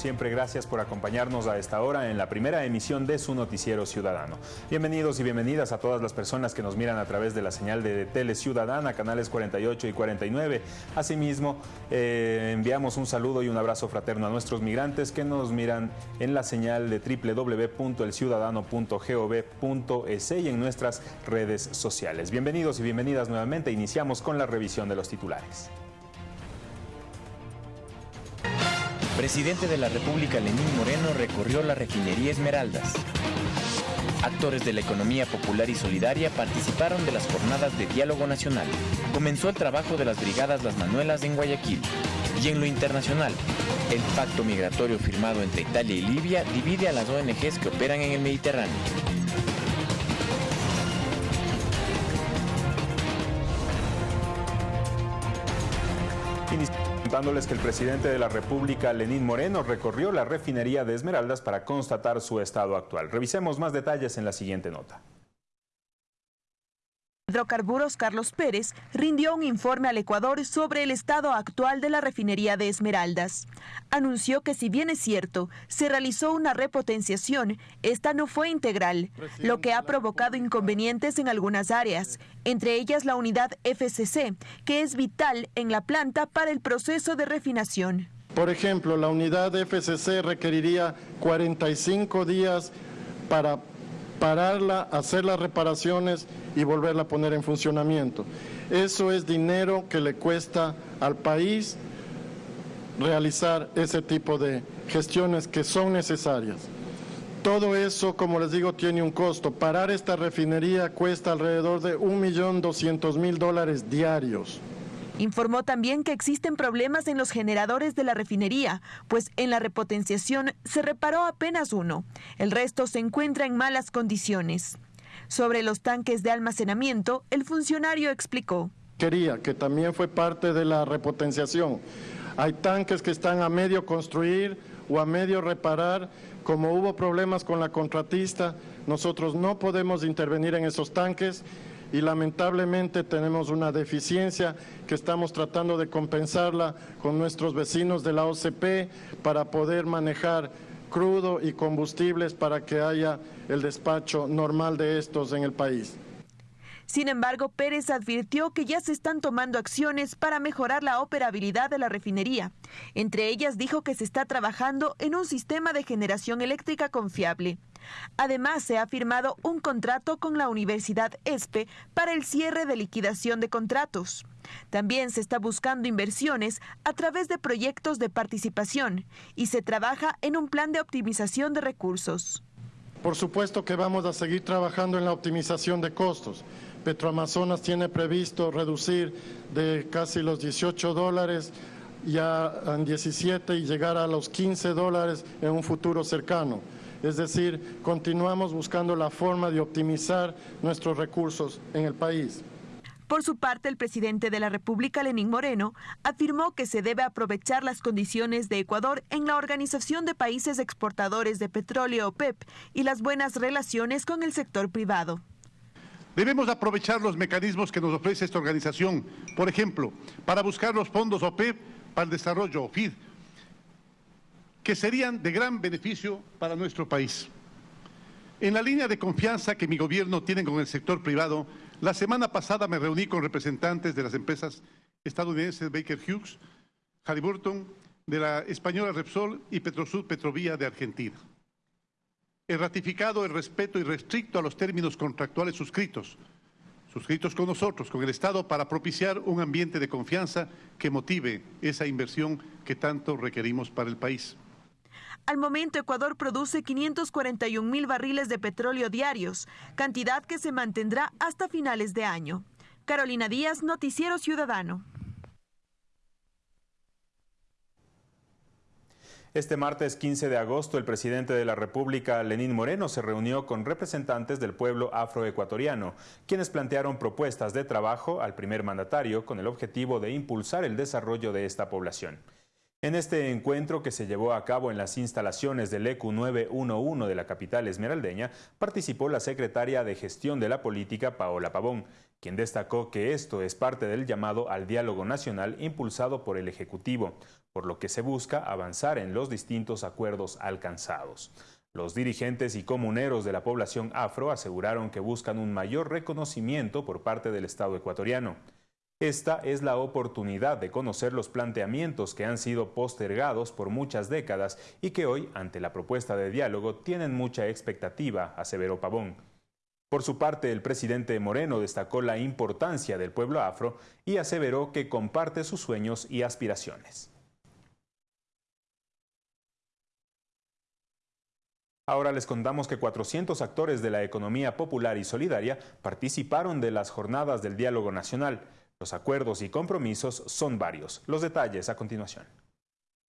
siempre, gracias por acompañarnos a esta hora en la primera emisión de su Noticiero Ciudadano. Bienvenidos y bienvenidas a todas las personas que nos miran a través de la señal de Tele Ciudadana, canales 48 y 49. Asimismo, eh, enviamos un saludo y un abrazo fraterno a nuestros migrantes que nos miran en la señal de www.elciudadano.gov.es y en nuestras redes sociales. Bienvenidos y bienvenidas nuevamente. Iniciamos con la revisión de los titulares. Presidente de la República Lenín Moreno recorrió la refinería Esmeraldas. Actores de la economía popular y solidaria participaron de las jornadas de diálogo nacional. Comenzó el trabajo de las brigadas Las Manuelas en Guayaquil. Y en lo internacional, el pacto migratorio firmado entre Italia y Libia divide a las ONGs que operan en el Mediterráneo. Contándoles que el presidente de la República, Lenín Moreno, recorrió la refinería de Esmeraldas para constatar su estado actual. Revisemos más detalles en la siguiente nota. Hidrocarburos Carlos Pérez rindió un informe al Ecuador sobre el estado actual de la refinería de Esmeraldas. Anunció que si bien es cierto, se realizó una repotenciación, esta no fue integral, lo que ha provocado inconvenientes en algunas áreas, entre ellas la unidad FCC, que es vital en la planta para el proceso de refinación. Por ejemplo, la unidad FCC requeriría 45 días para pararla, hacer las reparaciones y volverla a poner en funcionamiento. Eso es dinero que le cuesta al país realizar ese tipo de gestiones que son necesarias. Todo eso, como les digo, tiene un costo. Parar esta refinería cuesta alrededor de 1.200.000 dólares diarios. Informó también que existen problemas en los generadores de la refinería, pues en la repotenciación se reparó apenas uno. El resto se encuentra en malas condiciones. Sobre los tanques de almacenamiento, el funcionario explicó. Quería que también fue parte de la repotenciación. Hay tanques que están a medio construir o a medio reparar. Como hubo problemas con la contratista, nosotros no podemos intervenir en esos tanques y lamentablemente tenemos una deficiencia que estamos tratando de compensarla con nuestros vecinos de la OCP para poder manejar crudo y combustibles para que haya el despacho normal de estos en el país. Sin embargo, Pérez advirtió que ya se están tomando acciones para mejorar la operabilidad de la refinería. Entre ellas dijo que se está trabajando en un sistema de generación eléctrica confiable. Además, se ha firmado un contrato con la Universidad ESPE para el cierre de liquidación de contratos. También se está buscando inversiones a través de proyectos de participación y se trabaja en un plan de optimización de recursos. Por supuesto que vamos a seguir trabajando en la optimización de costos. Petroamazonas tiene previsto reducir de casi los 18 dólares ya en 17 y llegar a los 15 dólares en un futuro cercano. Es decir, continuamos buscando la forma de optimizar nuestros recursos en el país. Por su parte, el presidente de la República, Lenín Moreno, afirmó que se debe aprovechar las condiciones de Ecuador en la Organización de Países Exportadores de Petróleo OPEP y las buenas relaciones con el sector privado. Debemos aprovechar los mecanismos que nos ofrece esta organización, por ejemplo, para buscar los fondos OPEP para el desarrollo, OFID, que serían de gran beneficio para nuestro país. En la línea de confianza que mi gobierno tiene con el sector privado, la semana pasada me reuní con representantes de las empresas estadounidenses Baker Hughes, Halliburton, de la española Repsol y Petrosud Petrovía de Argentina. He ratificado el respeto irrestricto a los términos contractuales suscritos, suscritos con nosotros, con el Estado, para propiciar un ambiente de confianza que motive esa inversión que tanto requerimos para el país. Al momento, Ecuador produce 541 mil barriles de petróleo diarios, cantidad que se mantendrá hasta finales de año. Carolina Díaz, Noticiero Ciudadano. Este martes 15 de agosto, el presidente de la República, Lenín Moreno, se reunió con representantes del pueblo afroecuatoriano, quienes plantearon propuestas de trabajo al primer mandatario con el objetivo de impulsar el desarrollo de esta población. En este encuentro que se llevó a cabo en las instalaciones del ECU 911 de la capital esmeraldeña, participó la secretaria de Gestión de la Política, Paola Pavón, quien destacó que esto es parte del llamado al diálogo nacional impulsado por el Ejecutivo, por lo que se busca avanzar en los distintos acuerdos alcanzados. Los dirigentes y comuneros de la población afro aseguraron que buscan un mayor reconocimiento por parte del Estado ecuatoriano. Esta es la oportunidad de conocer los planteamientos que han sido postergados por muchas décadas y que hoy, ante la propuesta de diálogo, tienen mucha expectativa, aseveró Pavón. Por su parte, el presidente Moreno destacó la importancia del pueblo afro y aseveró que comparte sus sueños y aspiraciones. Ahora les contamos que 400 actores de la economía popular y solidaria participaron de las jornadas del diálogo nacional. Los acuerdos y compromisos son varios. Los detalles a continuación.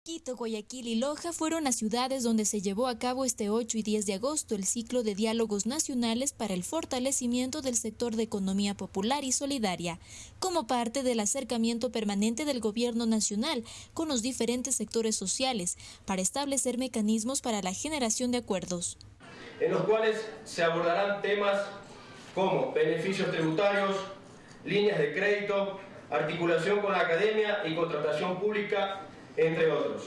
Quito, Guayaquil y Loja fueron las ciudades donde se llevó a cabo este 8 y 10 de agosto el ciclo de diálogos nacionales para el fortalecimiento del sector de economía popular y solidaria, como parte del acercamiento permanente del gobierno nacional con los diferentes sectores sociales para establecer mecanismos para la generación de acuerdos. En los cuales se abordarán temas como beneficios tributarios, líneas de crédito, articulación con la academia y contratación pública, entre otros.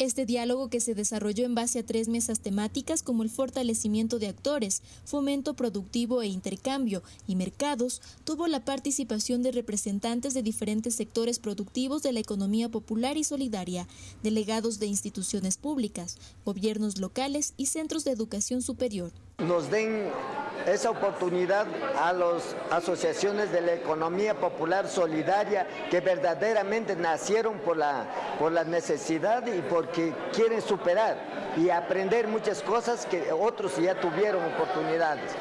Este diálogo que se desarrolló en base a tres mesas temáticas como el fortalecimiento de actores, fomento productivo e intercambio y mercados, tuvo la participación de representantes de diferentes sectores productivos de la economía popular y solidaria, delegados de instituciones públicas, gobiernos locales y centros de educación superior. Nos den esa oportunidad a las asociaciones de la economía popular solidaria que verdaderamente nacieron por la, por la necesidad y porque quieren superar y aprender muchas cosas que otros ya tuvieron oportunidades.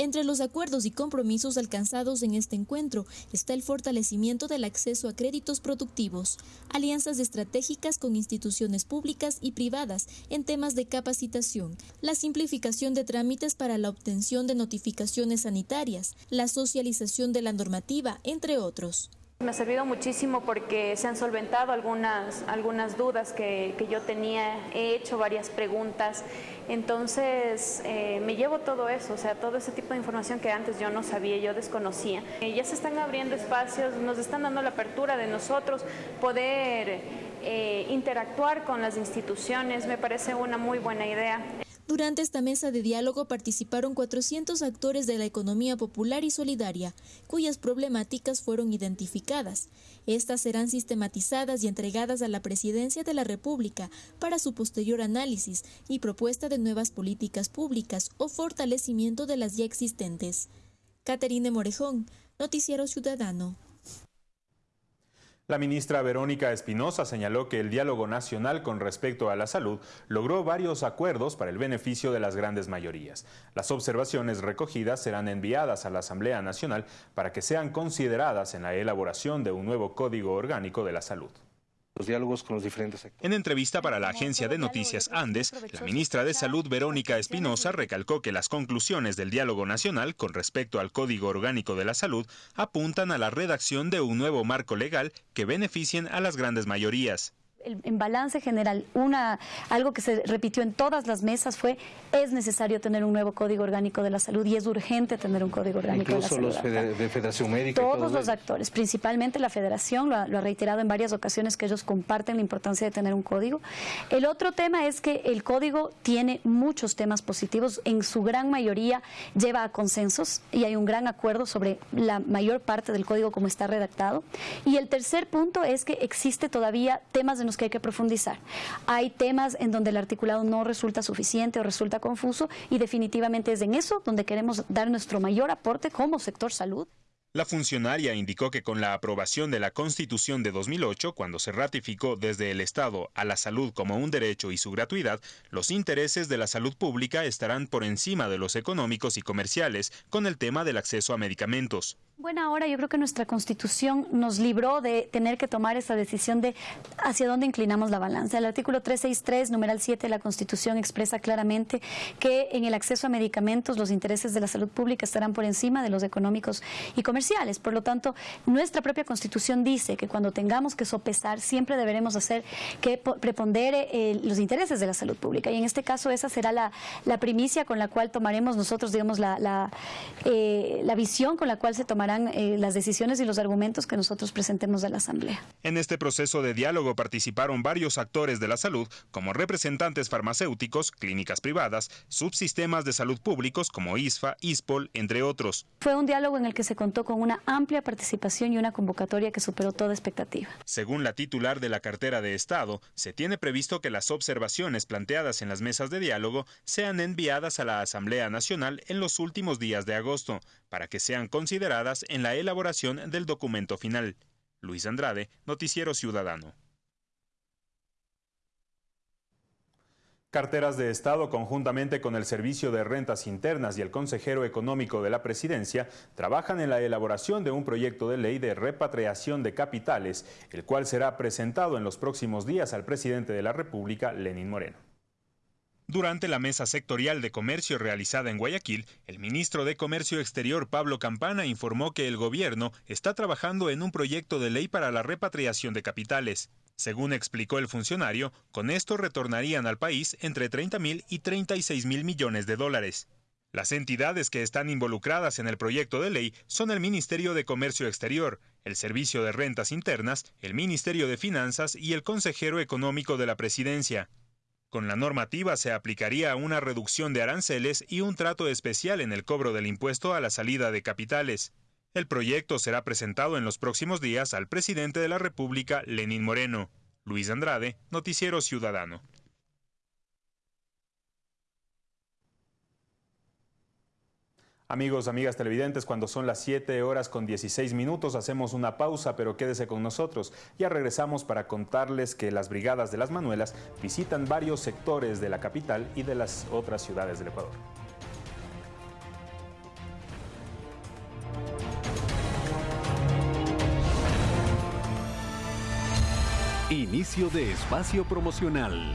Entre los acuerdos y compromisos alcanzados en este encuentro está el fortalecimiento del acceso a créditos productivos, alianzas estratégicas con instituciones públicas y privadas en temas de capacitación, la simplificación de trámites para la obtención de notificaciones sanitarias, la socialización de la normativa, entre otros. Me ha servido muchísimo porque se han solventado algunas, algunas dudas que, yo tenía, he hecho varias preguntas, entonces eh, me llevo todo eso, o sea, todo ese tipo de información que antes yo no sabía, yo desconocía. Eh, ya se están abriendo espacios, nos están dando la apertura de nosotros poder eh, interactuar con las instituciones, me parece una muy buena idea. Durante esta mesa de diálogo participaron 400 actores de la economía popular y solidaria, cuyas problemáticas fueron identificadas. Estas serán sistematizadas y entregadas a la Presidencia de la República para su posterior análisis y propuesta de nuevas políticas públicas o fortalecimiento de las ya existentes. Caterine Morejón, Noticiero Ciudadano. La ministra Verónica Espinosa señaló que el diálogo nacional con respecto a la salud logró varios acuerdos para el beneficio de las grandes mayorías. Las observaciones recogidas serán enviadas a la Asamblea Nacional para que sean consideradas en la elaboración de un nuevo Código Orgánico de la Salud En entrevista para la agencia de noticias Andes, la ministra de Salud Verónica Espinosa recalcó que las conclusiones del diálogo nacional con respecto al Código Orgánico de la Salud apuntan a la redacción de un nuevo marco legal que beneficien a las grandes mayorías en balance general, una, algo que se repitió en todas las mesas fue es necesario tener un nuevo Código Orgánico de la Salud y es urgente tener un Código Orgánico de la Salud. Incluso los de Federación Médica. Todos los actores, principalmente la Federación, lo ha, lo ha, reiterado en varias ocasiones que ellos comparten la importancia de tener un código. El otro tema es que el código tiene muchos temas positivos, en su gran mayoría lleva a consensos y hay un gran acuerdo sobre la mayor parte del código como está redactado. Y el tercer punto es que existe todavía temas de que hay que profundizar. Hay temas en donde el articulado no resulta suficiente o resulta confuso y definitivamente es en eso donde queremos dar nuestro mayor aporte como sector salud. La funcionaria indicó que con la aprobación de la Constitución de 2008, cuando se ratificó desde el Estado a la salud como un derecho y su gratuidad, los intereses de la salud pública estarán por encima de los económicos y comerciales con el tema del acceso a medicamentos. Bueno, ahora yo creo que nuestra constitución nos libró de tener que tomar esa decisión de hacia dónde inclinamos la balanza. El artículo 363, numeral 7 de la constitución expresa claramente que en el acceso a medicamentos los intereses de la salud pública estarán por encima de los económicos y comerciales. Por lo tanto, nuestra propia constitución dice que cuando tengamos que sopesar siempre deberemos hacer que prepondere eh, los intereses de la salud pública. Y en este caso esa será la, primicia con la cual tomaremos nosotros, digamos, la, la, eh, la visión con la cual se tomará eh, las decisiones y los argumentos que nosotros presentemos a la Asamblea. En este proceso de diálogo participaron varios actores de la salud, como representantes farmacéuticos, clínicas privadas, subsistemas de salud públicos como ISFA, ISPOL, entre otros. Fue un diálogo en el que se contó con una amplia participación y una convocatoria que superó toda expectativa. Según la titular de la cartera de Estado, se tiene previsto que las observaciones planteadas en las mesas de diálogo sean enviadas a la Asamblea Nacional en los últimos días de agosto, para que sean consideradas en la elaboración del documento final. Luis Andrade, Noticiero Ciudadano. Carteras de Estado, conjuntamente con el Servicio de Rentas Internas y el Consejero Económico de la Presidencia, trabajan en la elaboración de un proyecto de ley de repatriación de capitales, el cual será presentado en los próximos días al presidente de la República, Lenín Moreno. Durante la mesa sectorial de comercio realizada en Guayaquil, el ministro de Comercio Exterior Pablo Campana informó que el gobierno está trabajando en un proyecto de ley para la repatriación de capitales. Según explicó el funcionario, con esto retornarían al país entre 30 mil y 36 mil millones de dólares. Las entidades que están involucradas en el proyecto de ley son el Ministerio de Comercio Exterior, el Servicio de Rentas Internas, el Ministerio de Finanzas y el Consejero Económico de la Presidencia. Con la normativa se aplicaría una reducción de aranceles y un trato especial en el cobro del impuesto a la salida de capitales. El proyecto será presentado en los próximos días al presidente de la República, Lenín Moreno. Luis Andrade, Noticiero Ciudadano. Amigos, amigas televidentes, cuando son las 7 horas con 16 minutos hacemos una pausa, pero quédese con nosotros. Ya regresamos para contarles que las brigadas de las Manuelas visitan varios sectores de la capital y de las otras ciudades del Ecuador. Inicio de espacio promocional.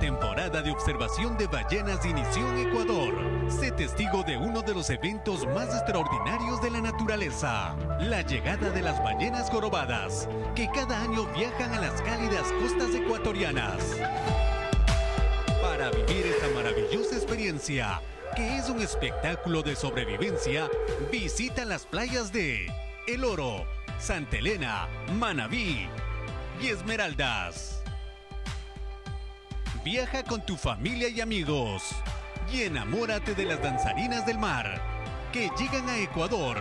Temporada de observación de ballenas inició en Ecuador. Sé testigo de uno de los eventos más extraordinarios de la naturaleza, la llegada de las ballenas jorobadas, que cada año viajan a las cálidas costas ecuatorianas. Para vivir esta maravillosa experiencia, que es un espectáculo de sobrevivencia, visita las playas de El Oro, Santa Elena, Manabí y Esmeraldas. Viaja con tu familia y amigos y enamórate de las danzarinas del mar que llegan a Ecuador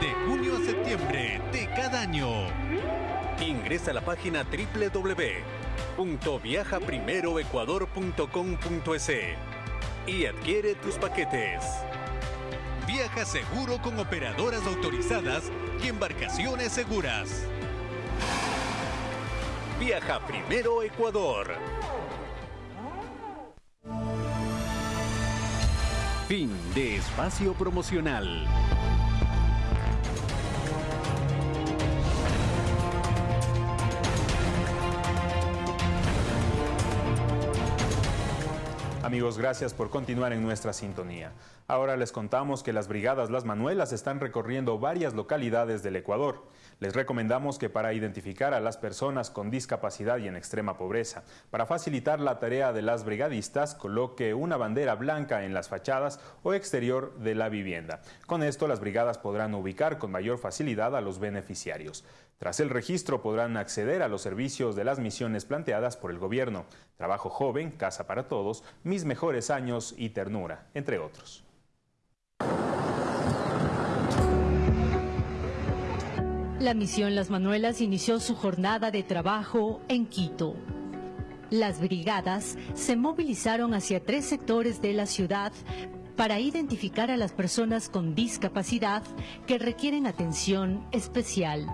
de junio a septiembre de cada año. Ingresa a la página www.viajaprimeroecuador.com.es y adquiere tus paquetes. Viaja seguro con operadoras autorizadas y embarcaciones seguras. Viaja primero Ecuador. Fin de espacio promocional. Amigos, gracias por continuar en nuestra sintonía. Ahora les contamos que las brigadas Las Manuelas están recorriendo varias localidades del Ecuador. Les recomendamos que para identificar a las personas con discapacidad y en extrema pobreza, para facilitar la tarea de las brigadistas, coloque una bandera blanca en las fachadas o exterior de la vivienda. Con esto las brigadas podrán ubicar con mayor facilidad a los beneficiarios. Tras el registro podrán acceder a los servicios de las misiones planteadas por el gobierno, trabajo joven, casa para todos, mis mejores años y ternura, entre otros. La misión Las Manuelas inició su jornada de trabajo en Quito. Las brigadas se movilizaron hacia tres sectores de la ciudad para identificar a las personas con discapacidad que requieren atención especial.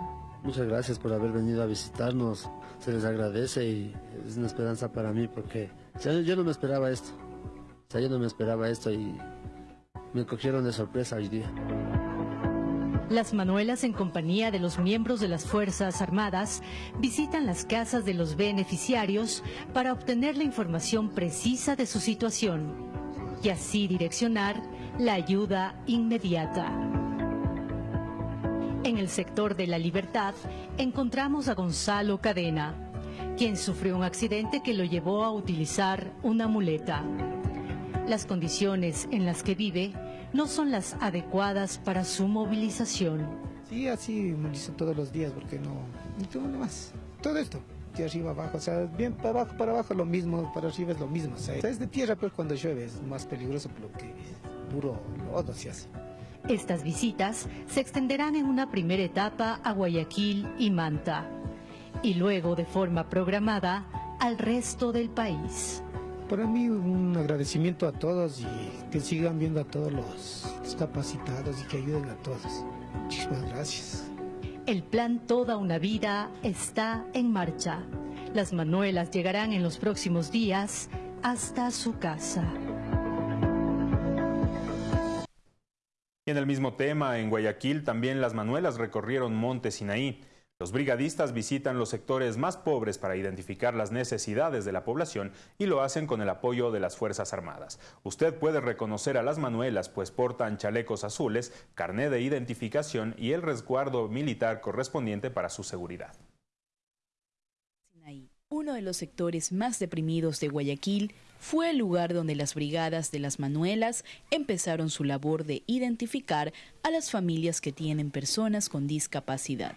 Muchas gracias por haber venido a visitarnos, se les agradece y es una esperanza para mí porque yo no me esperaba esto, yo no me esperaba esto y me cogieron de sorpresa hoy día. Las Manuelas, en compañía de los miembros de las Fuerzas Armadas, visitan las casas de los beneficiarios para obtener la información precisa de su situación y así direccionar la ayuda inmediata. En el sector de la libertad encontramos a Gonzalo Cadena, quien sufrió un accidente que lo llevó a utilizar una muleta. Las condiciones en las que vive no son las adecuadas para su movilización. Sí, así movilizo todos los días porque no, no más. Todo esto, de arriba abajo, o sea, bien para abajo, para abajo lo mismo, para arriba es lo mismo. O sea, es de tierra, pero cuando llueve es más peligroso porque puro lodo se hace. Estas visitas se extenderán en una primera etapa a Guayaquil y Manta, y luego de forma programada al resto del país. Para mí un agradecimiento a todos y que sigan viendo a todos los discapacitados y que ayuden a todos. Muchísimas gracias. El plan Toda una Vida está en marcha. Las manuelas llegarán en los próximos días hasta su casa. Y en el mismo tema, en Guayaquil también las manuelas recorrieron Monte Sinaí. Los brigadistas visitan los sectores más pobres para identificar las necesidades de la población y lo hacen con el apoyo de las Fuerzas Armadas. Usted puede reconocer a las manuelas pues portan chalecos azules, carné de identificación y el resguardo militar correspondiente para su seguridad. Uno de los sectores más deprimidos de Guayaquil fue el lugar donde las brigadas de las Manuelas empezaron su labor de identificar a las familias que tienen personas con discapacidad.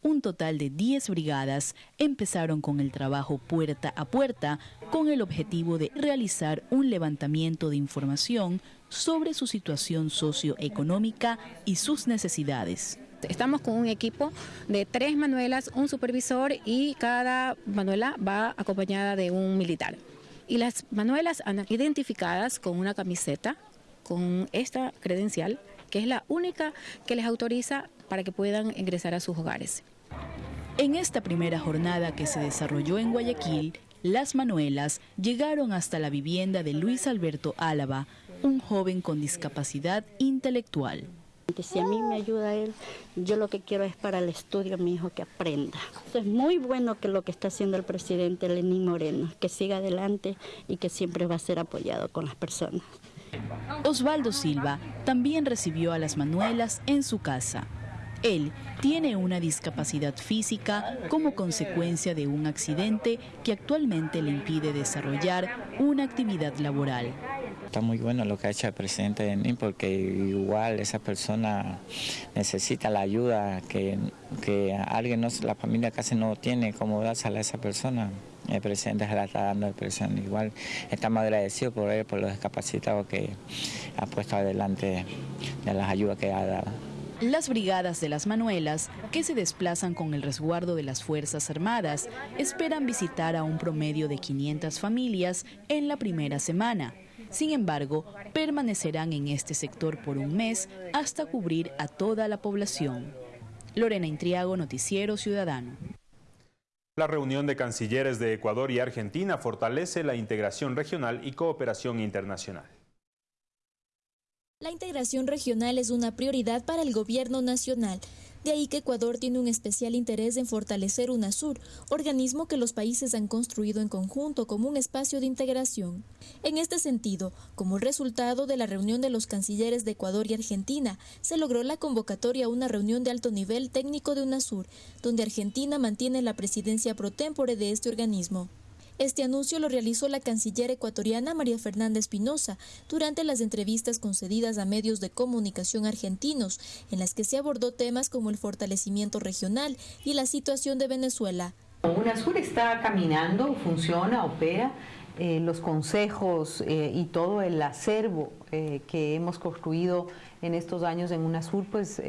Un total de 10 brigadas empezaron con el trabajo puerta a puerta con el objetivo de realizar un levantamiento de información sobre su situación socioeconómica y sus necesidades. Estamos con un equipo de tres manuelas, un supervisor y cada manuela va acompañada de un militar. Y las manuelas andan identificadas con una camiseta, con esta credencial, que es la única que les autoriza para que puedan ingresar a sus hogares. En esta primera jornada que se desarrolló en Guayaquil, las Manuelas llegaron hasta la vivienda de Luis Alberto Álava, un joven con discapacidad intelectual. Si a mí me ayuda él, yo lo que quiero es para el estudio mi hijo que aprenda. Es muy bueno que lo que está haciendo el presidente Lenín Moreno, que siga adelante y que siempre va a ser apoyado con las personas. Osvaldo Silva también recibió a las Manuelas en su casa. Él tiene una discapacidad física como consecuencia de un accidente que actualmente le impide desarrollar una actividad laboral. Está muy bueno lo que ha hecho el presidente de NIM porque igual esa persona necesita la ayuda que, que alguien, no, la familia casi no tiene cómo dársela a esa persona. El presidente se la está dando el presidente. Igual estamos agradecidos por él, por los discapacitados que ha puesto adelante de las ayudas que ha dado. Las brigadas de las Manuelas, que se desplazan con el resguardo de las Fuerzas Armadas, esperan visitar a un promedio de 500 familias en la primera semana. Sin embargo, permanecerán en este sector por un mes hasta cubrir a toda la población. Lorena Intriago, Noticiero Ciudadano. La reunión de cancilleres de Ecuador y Argentina fortalece la integración regional y cooperación internacional. La integración regional es una prioridad para el gobierno nacional. De ahí que Ecuador tiene un especial interés en fortalecer UNASUR, organismo que los países han construido en conjunto como un espacio de integración. En este sentido, como resultado de la reunión de los cancilleres de Ecuador y Argentina, se logró la convocatoria a una reunión de alto nivel técnico de UNASUR, donde Argentina mantiene la presidencia pro tempore de este organismo. Este anuncio lo realizó la canciller ecuatoriana María Fernanda Espinosa durante las entrevistas concedidas a medios de comunicación argentinos, en las que se abordó temas como el fortalecimiento regional y la situación de Venezuela. UNASUR está caminando, funciona, opera. Eh, los consejos eh, y todo el acervo eh, que hemos construido en estos años en UNASUR, pues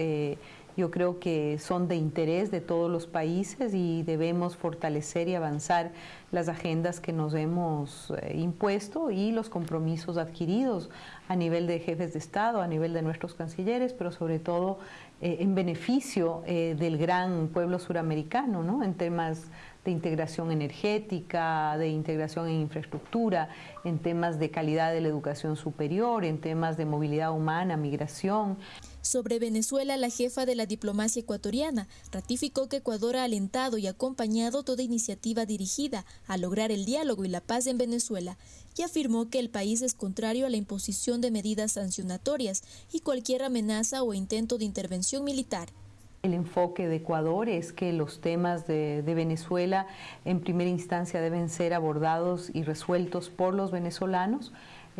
yo creo que son de interés de todos los países y debemos fortalecer y avanzar las agendas que nos hemos eh, impuesto y los compromisos adquiridos a nivel de jefes de Estado, a nivel de nuestros cancilleres, pero sobre todo eh, en beneficio eh, del gran pueblo suramericano, ¿no? en temas de de integración energética, de integración en infraestructura, en temas de calidad de la educación superior, en temas de movilidad humana, migración. Sobre Venezuela, la jefa de la diplomacia ecuatoriana ratificó que Ecuador ha alentado y acompañado toda iniciativa dirigida a lograr el diálogo y la paz en Venezuela y afirmó que el país es contrario a la imposición de medidas sancionatorias y cualquier amenaza o intento de intervención militar. El enfoque de Ecuador es que los temas de, Venezuela en primera instancia deben ser abordados y resueltos por los venezolanos.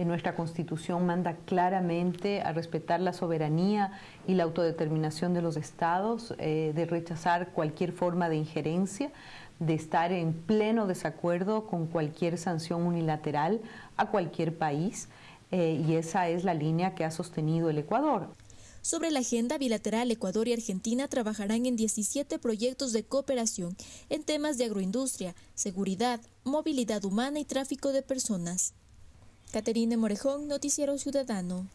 Nuestra constitución manda claramente a respetar la soberanía y la autodeterminación de los estados, eh, de rechazar cualquier forma de injerencia, de estar en pleno desacuerdo con cualquier sanción unilateral a cualquier país. Eh, y esa es la línea que ha sostenido el Ecuador. Sobre la agenda bilateral, Ecuador y Argentina trabajarán en 17 proyectos de cooperación en temas de agroindustria, seguridad, movilidad humana y tráfico de personas. Caterine Morejón, Noticiero Ciudadano.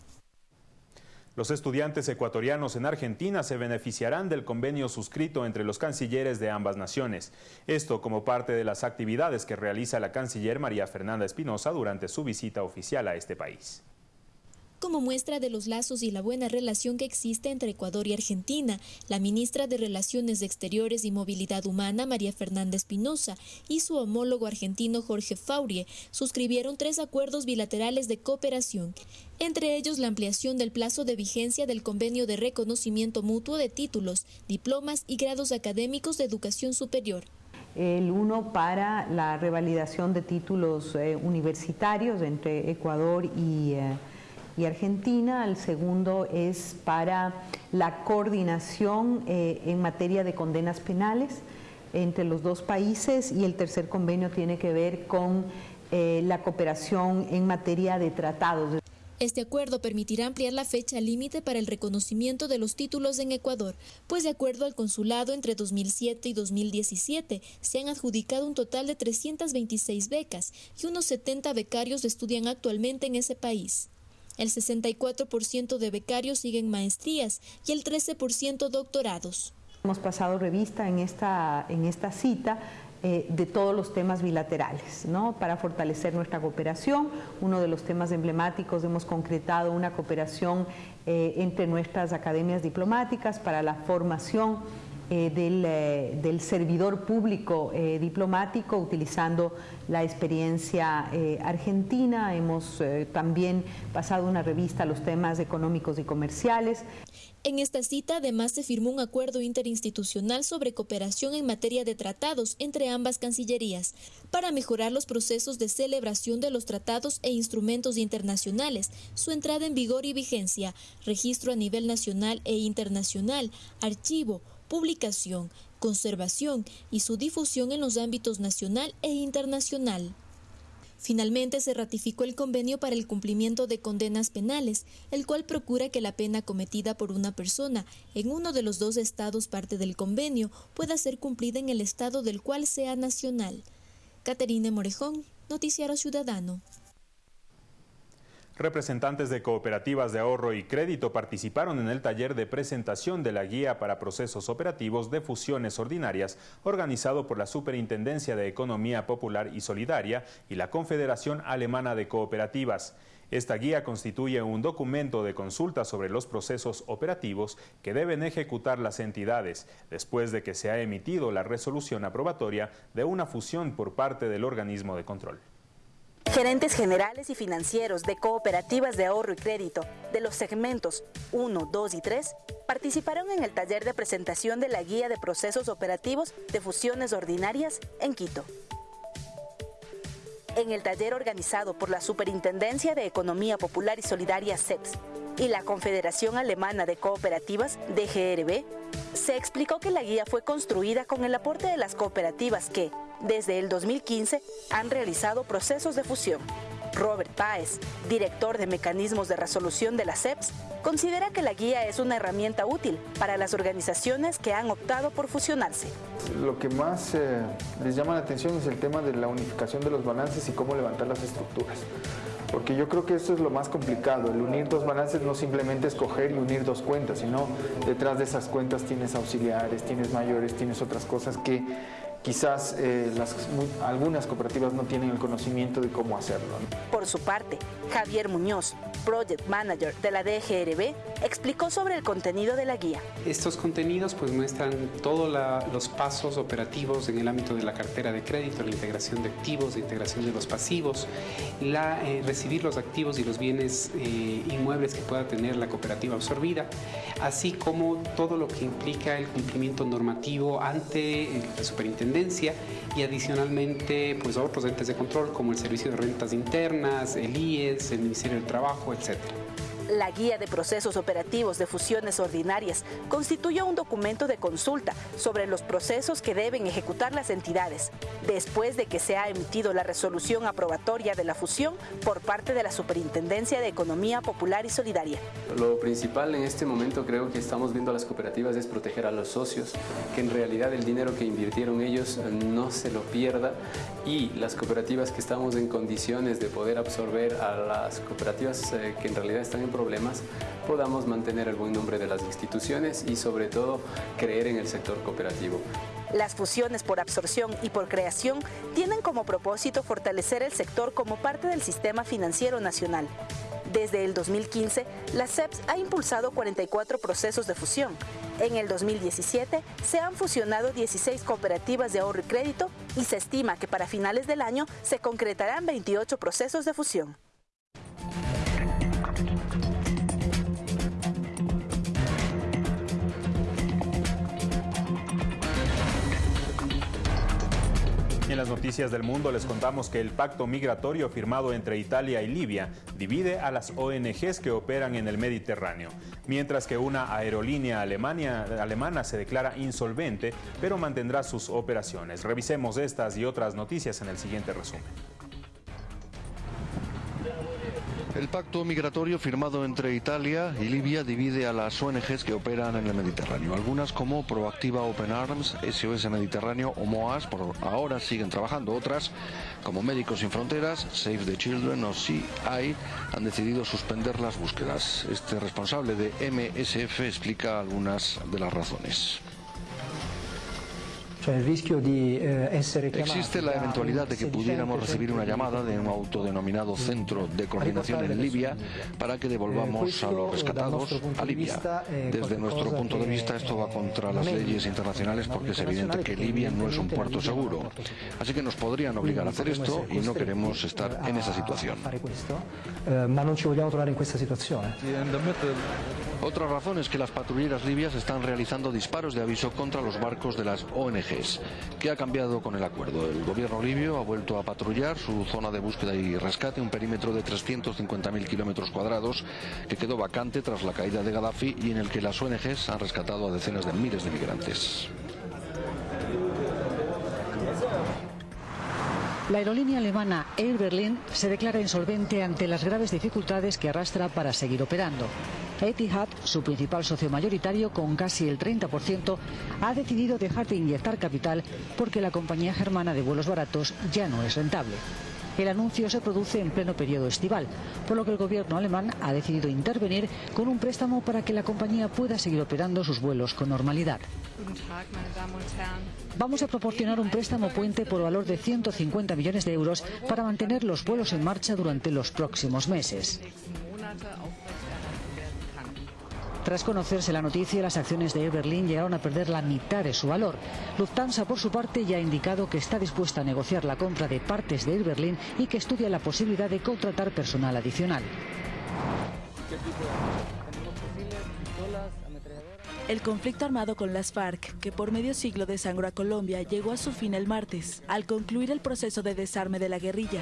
Los estudiantes ecuatorianos en Argentina se beneficiarán del convenio suscrito entre los cancilleres de ambas naciones. Esto como parte de las actividades que realiza la canciller María Fernanda Espinosa durante su visita oficial a este país como muestra de los lazos y la buena relación que existe entre Ecuador y Argentina. La ministra de Relaciones Exteriores y Movilidad Humana, María Fernanda Espinosa, y su homólogo argentino Jorge Faurie suscribieron tres acuerdos bilaterales de cooperación, entre ellos la ampliación del plazo de vigencia del convenio de reconocimiento mutuo de títulos, diplomas y grados académicos de educación superior el uno para la revalidación de títulos eh, universitarios entre Ecuador y eh, y Argentina, el segundo es para la coordinación eh, en materia de condenas penales entre los dos países y el tercer convenio tiene que ver con eh, la cooperación en materia de tratados. Este acuerdo permitirá ampliar la fecha límite para el reconocimiento de los títulos en Ecuador, pues de acuerdo al consulado entre 2007 y 2017 se han adjudicado un total de 326 becas y unos 70 becarios estudian actualmente en ese país. El 64% de becarios siguen maestrías y el 13% doctorados. Hemos pasado revista en esta, en esta cita eh, de todos los temas bilaterales, ¿no? para fortalecer nuestra cooperación. Uno de los temas emblemáticos hemos concretado una cooperación eh, entre nuestras academias diplomáticas para la formación eh, eh, del, servidor público eh, diplomático utilizando la experiencia argentina. Hemos también pasado una revista a los temas económicos y comerciales. En esta cita además se firmó un acuerdo interinstitucional sobre cooperación en materia de tratados entre ambas cancillerías para mejorar los procesos de celebración de los tratados e instrumentos internacionales, su entrada en vigor y vigencia, registro a nivel nacional e internacional, archivo, publicación, conservación y su difusión en los ámbitos nacional e internacional. Finalmente se ratificó el convenio para el cumplimiento de condenas penales, el cual procura que la pena cometida por una persona en uno de los dos estados parte del convenio pueda ser cumplida en el estado del cual sea nacional. Caterine Morejón, Noticiero Ciudadano. Representantes de cooperativas de ahorro y crédito participaron en el taller de presentación de la guía para procesos operativos de fusiones ordinarias organizado por la Superintendencia de Economía Popular y Solidaria y la Confederación Alemana de Cooperativas. Esta guía constituye un documento de consulta sobre los procesos operativos que deben ejecutar las entidades después de que se ha emitido la resolución aprobatoria de una fusión por parte del organismo de control. Gerentes generales y financieros de cooperativas de ahorro y crédito de los segmentos 1, 2 y 3 participaron en el taller de presentación de la Guía de Procesos Operativos de Fusiones Ordinarias en Quito. En el taller organizado por la Superintendencia de Economía Popular y Solidaria CEPS y la Confederación Alemana de Cooperativas DGRB, se explicó que la guía fue construida con el aporte de las cooperativas que, desde el 2015, han realizado procesos de fusión. Robert Páez, director de mecanismos de resolución de la CEPS, considera que la guía es una herramienta útil para las organizaciones que han optado por fusionarse. Lo que más eh, les llama la atención es el tema de la unificación de los balances y cómo levantar las estructuras. Porque yo creo que esto es lo más complicado, el unir dos balances no simplemente es coger y unir dos cuentas, sino detrás de esas cuentas tienes auxiliares, tienes mayores, tienes otras cosas que quizás eh, las, algunas cooperativas no tienen el conocimiento de cómo hacerlo. Por su parte, Javier Muñoz, Project Manager de la DGRB, explicó sobre el contenido de la guía. Estos contenidos pues muestran todos los pasos operativos en el ámbito de la cartera de crédito, la integración de activos, la integración de los pasivos, la, eh, recibir los activos y los bienes eh, inmuebles que pueda tener la cooperativa absorbida, así como todo lo que implica el cumplimiento normativo ante la superintendencia y adicionalmente pues otros entes de control como el Servicio de Rentas Internas, el IES, el Ministerio del Trabajo, etc. La Guía de Procesos Operativos de Fusiones Ordinarias constituye un documento de consulta sobre los procesos que deben ejecutar las entidades, después de que se ha emitido la resolución aprobatoria de la fusión por parte de la Superintendencia de Economía Popular y Solidaria. Lo principal en este momento creo que estamos viendo a las cooperativas es proteger a los socios, que en realidad el dinero que invirtieron ellos no se lo pierda y las cooperativas que estamos en condiciones de poder absorber a las cooperativas eh, que en realidad están en problemas, podamos mantener el buen nombre de las instituciones y sobre todo creer en el sector cooperativo. Las fusiones por absorción y por creación tienen como propósito fortalecer el sector como parte del sistema financiero nacional. Desde el 2015, la CEPS ha impulsado 44 procesos de fusión. En el 2017 se han fusionado 16 cooperativas de ahorro y crédito y se estima que para finales del año se concretarán 28 procesos de fusión. En las noticias del mundo les contamos que el pacto migratorio firmado entre Italia y Libia divide a las ONGs que operan en el Mediterráneo, mientras que una aerolínea alemana se declara insolvente, pero mantendrá sus operaciones. Revisemos estas y otras noticias en el siguiente resumen. El pacto migratorio firmado entre Italia y Libia divide a las ONGs que operan en el Mediterráneo. Algunas como Proactiva Open Arms, SOS Mediterráneo o MOAS por ahora siguen trabajando. Otras como Médicos Sin Fronteras, Save the Children o CI han decidido suspender las búsquedas. Este responsable de MSF explica algunas de las razones. Eh, Existe la eventualidad de que pudiéramos recibir una llamada de un autodenominado Centro de Coordinación en Libia para que devolvamos a los rescatados a Libia. eh, Desde nuestro punto de vista esto va contra las leyes internacionales porque es evidente que Libia no es un puerto seguro. Así que nos podrían obligar a hacer esto y no queremos estar en esa situación. Otra razón es que las patrulleras libias están realizando disparos de aviso contra los barcos de las ONGs. ¿Qué ha cambiado con el acuerdo? El gobierno libio ha vuelto a patrullar su zona de búsqueda y rescate, un perímetro de 350.000 kilómetros cuadrados que quedó vacante tras la caída de Gaddafi y en el que las ONGs han rescatado a decenas de miles de migrantes. La aerolínea alemana Air Berlin se declara insolvente ante las graves dificultades que arrastra para seguir operando. Etihad, su principal socio mayoritario con casi el 30%, ha decidido dejar de inyectar capital porque la compañía germana de vuelos baratos ya no es rentable. El anuncio se produce en pleno periodo estival, por lo que el gobierno alemán ha decidido intervenir con un préstamo para que la compañía pueda seguir operando sus vuelos con normalidad. Vamos a proporcionar un préstamo puente por valor de 150 millones de euros para mantener los vuelos en marcha durante los próximos meses. Tras conocerse la noticia, las acciones de Air Berlin llegaron a perder la mitad de su valor. Lufthansa, por su parte, ya ha indicado que está dispuesta a negociar la compra de partes de Air Berlin y que estudia la posibilidad de contratar personal adicional. El conflicto armado con las FARC, que por medio siglo desangró a Colombia, llegó a su fin el martes, al concluir el proceso de desarme de la guerrilla.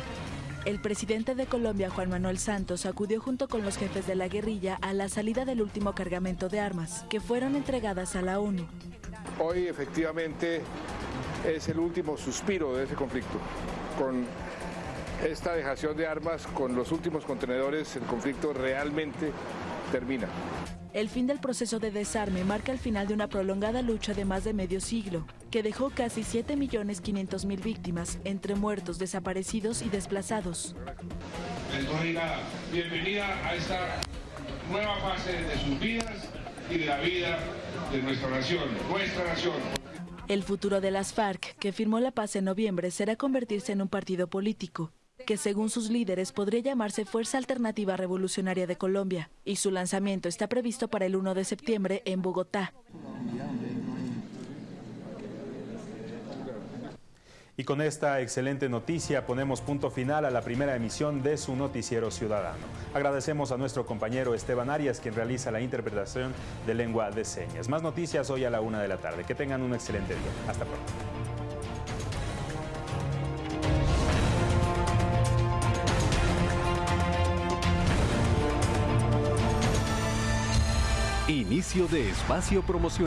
El presidente de Colombia, Juan Manuel Santos, acudió junto con los jefes de la guerrilla a la salida del último cargamento de armas, que fueron entregadas a la ONU. Hoy efectivamente es el último suspiro de ese conflicto. Con esta dejación de armas, con los últimos contenedores, el conflicto realmente termina. El fin del proceso de desarme marca el final de una prolongada lucha de más de medio siglo, que dejó casi 7.500.000 víctimas, entre muertos, desaparecidos y desplazados. Les doy la bienvenida a esta nueva fase de sus vidas y de la vida de nuestra nación, nuestra nación. El futuro de las FARC que firmó la paz en noviembre, será convertirse en un partido político que según sus líderes podría llamarse Fuerza Alternativa Revolucionaria de Colombia, y su lanzamiento está previsto para el 1 de septiembre en Bogotá. Y con esta excelente noticia ponemos punto final a la primera emisión de su noticiero ciudadano. Agradecemos a nuestro compañero Esteban Arias quien realiza la interpretación de lengua de señas. Más noticias hoy a la una de la tarde. Que tengan un excelente día. Hasta pronto. Inicio de espacio promocional.